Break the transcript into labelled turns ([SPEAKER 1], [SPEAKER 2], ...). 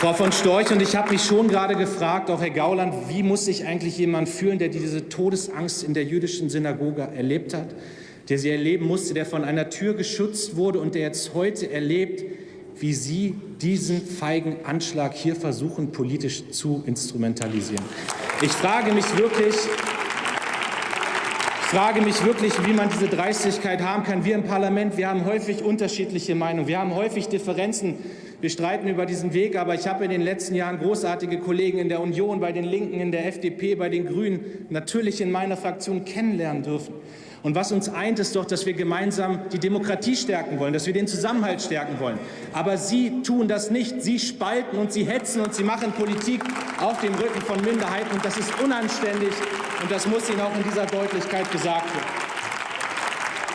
[SPEAKER 1] Frau von Storch, und ich habe mich schon gerade gefragt, auch Herr Gauland, wie muss sich eigentlich jemand fühlen, der diese Todesangst in der jüdischen Synagoge erlebt hat, der sie erleben musste, der von einer Tür geschützt wurde und der jetzt heute erlebt, wie Sie diesen feigen Anschlag hier versuchen, politisch zu instrumentalisieren. Ich frage mich wirklich, ich frage mich wirklich, wie man diese Dreistigkeit haben kann. Wir im Parlament, wir haben häufig unterschiedliche Meinungen, wir haben häufig Differenzen. Wir streiten über diesen Weg, aber ich habe in den letzten Jahren großartige Kollegen in der Union, bei den Linken, in der FDP, bei den Grünen, natürlich in meiner Fraktion kennenlernen dürfen. Und was uns eint, ist doch, dass wir gemeinsam die Demokratie stärken wollen, dass wir den Zusammenhalt stärken wollen. Aber Sie tun das nicht. Sie spalten und Sie hetzen und Sie machen Politik auf dem Rücken von Minderheiten. Und das ist unanständig und das muss Ihnen auch in dieser Deutlichkeit gesagt werden.